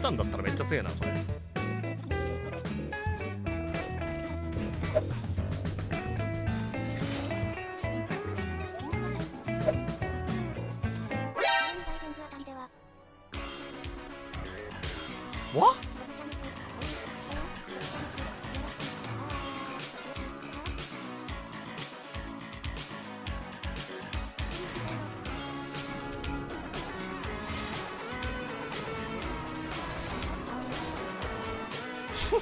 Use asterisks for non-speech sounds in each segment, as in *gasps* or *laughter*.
普段だったらめっちゃ強いなこれ。わっ Don't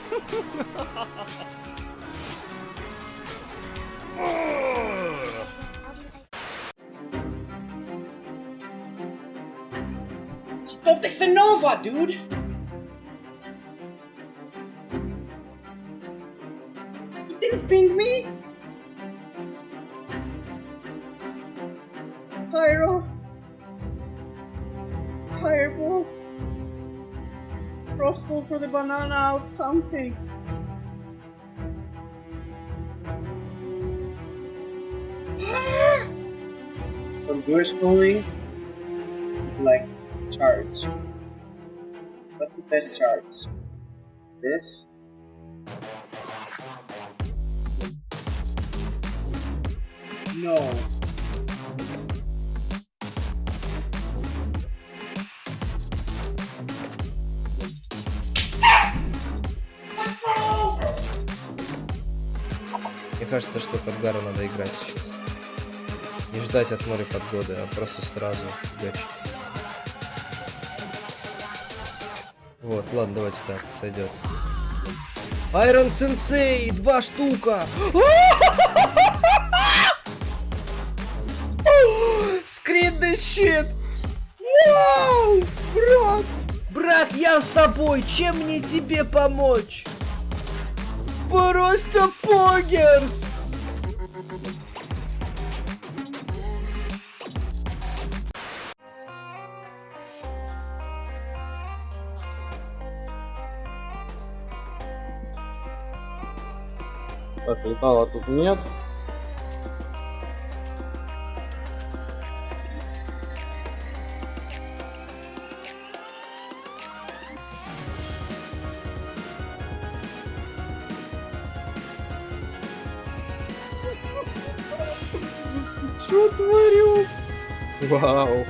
text the Nova, dude! You didn't ping me? For the banana out, something. From your schooling, like charge. What's the best charge? This? No. Кажется, что под Гару надо играть сейчас. Не ждать от моря подгоды, а просто сразу гачить. Вот, ладно, давайте так, сойдет. Айрон Сенсей! Два штука! *laughs* Скрин shit! Вау! Брат! Брат, я с тобой! Чем мне тебе помочь? Просто погерс! Так, летала тут нет. Что творю? Вау.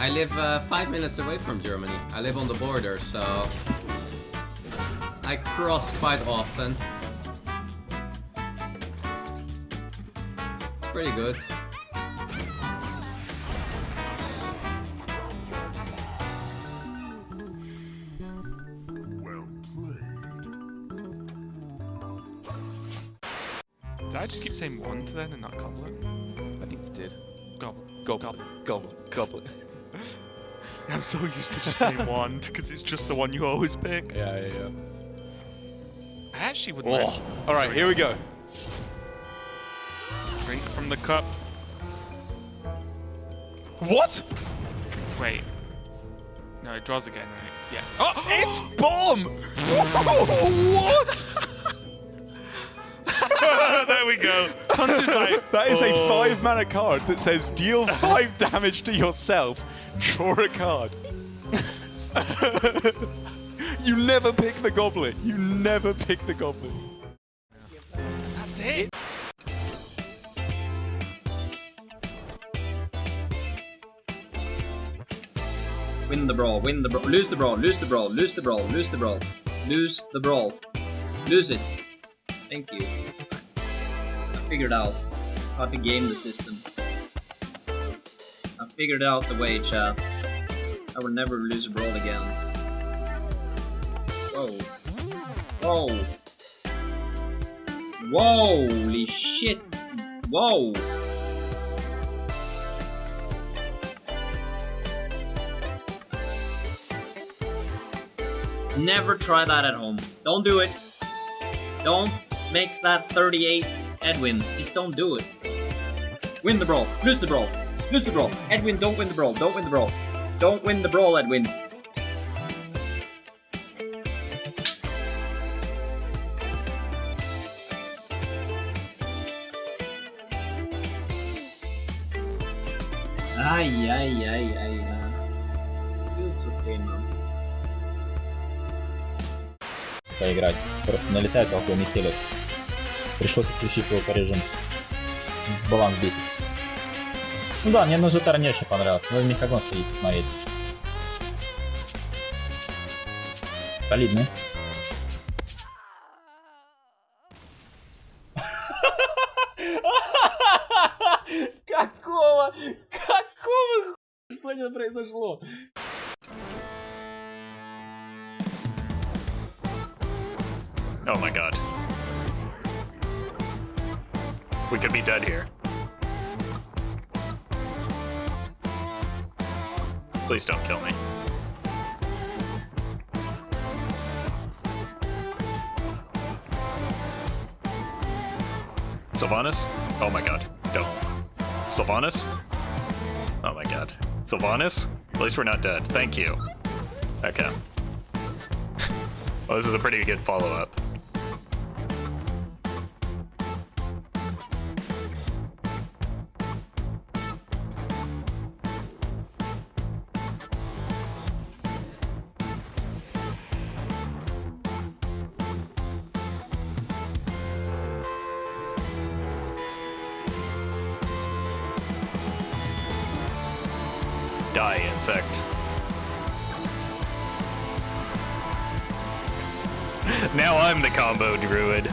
I live uh, five minutes away from Germany. I live on the border, so I cross quite often. It's pretty good. I just keep saying one to then and not goblet? I think you did. Goblet, goblet, goblet, goblet. *laughs* I'm so used to just saying one because it's just the one you always pick. Yeah, yeah, yeah. I actually wouldn't. Oh. mind- All right, here we go. Drink from the cup. What? Wait. No, it draws again, right? Yeah. Oh, *gasps* it's bomb! *laughs* what? *laughs* there we go. Hunt is like. That is a oh. five mana card that says deal five *laughs* damage to yourself, draw a card. *laughs* you never pick the goblet. You never pick the goblet. That's it. Win the brawl, win the brawl, lose the brawl, lose the brawl, lose the brawl, lose the brawl, lose the brawl, lose it. Thank you. Figured out how to game the system. I figured out the way, chat. I will never lose a brawl again. Whoa. Whoa. Whoa, holy shit. Whoa. Never try that at home. Don't do it. Don't make that 38 Edwin. Just don't do it. Win the brawl. Lose the brawl. Lose the brawl. Edwin, don't win the brawl. Don't win the brawl. Don't win the brawl, Edwin. Ай-яй-яй-яй-яй. It's okay, man. поиграть. Просто налетает толпой метелец. Пришлось отключить его по режиму. Дисбаланс бесит. Ну да, мне на Житар не очень понравилось. Надо Мехагон сходить посмотреть. Солидный. We could be dead here. Please don't kill me. Sylvanas? Oh my god. Don't. Sylvanas? Oh my god. Sylvanas? At least we're not dead. Thank you. Okay. well, this is a pretty good follow Insect. *laughs* now I'm the combo druid.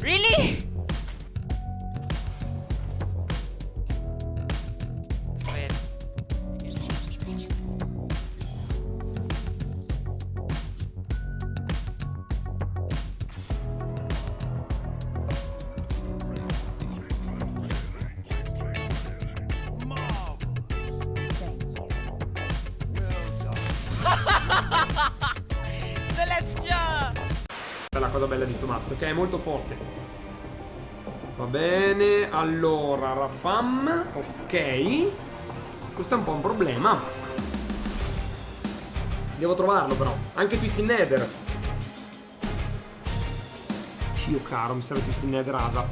Really? *laughs* Celestia! È la cosa bella di sto mazzo, che è molto forte. Va bene, allora, Rafam, ok. Questo è un po' un problema. Devo trovarlo però. Anche Twisted Nether. Cio caro, mi serve Twisted Nether Asa.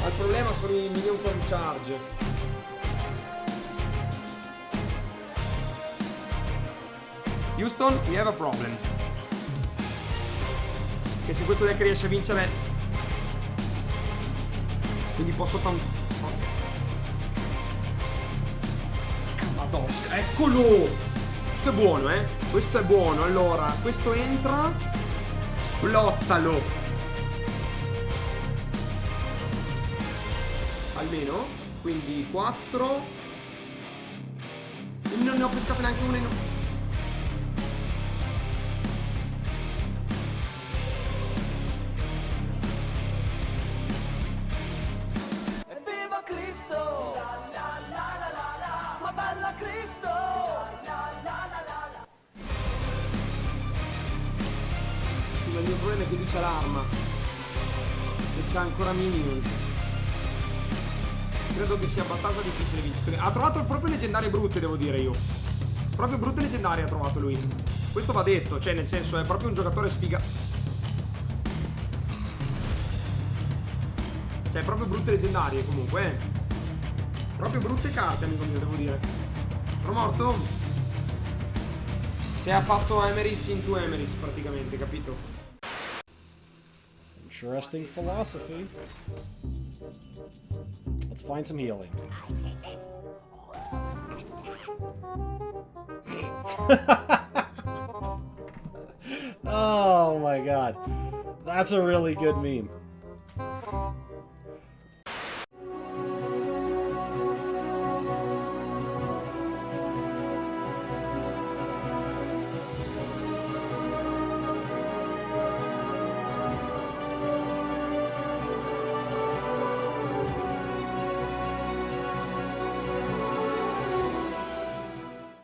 Ma il problema sono i minion con charge. Houston, we have a problem. Che se questo deck riesce a vincere Quindi posso tan... Madosca, eccolo! Questo è buono, eh? Questo è buono, allora, questo entra Lottalo Almeno Quindi 4 Non ne ho pescato neanche una È che lui c'ha l'arma. E c'ha ancora minion Credo che sia abbastanza difficile vincere. Ha trovato proprio leggendarie brutte, devo dire io. Proprio brutte leggendarie ha trovato lui. Questo va detto, cioè nel senso è proprio un giocatore sfiga. Cioè proprio brutte leggendarie comunque eh. Proprio brutte carte amico mio, devo dire. Sono morto? Cioè ha fatto Emeris into Emeris praticamente, capito? Interesting philosophy. Let's find some healing. *laughs* oh my god. That's a really good meme.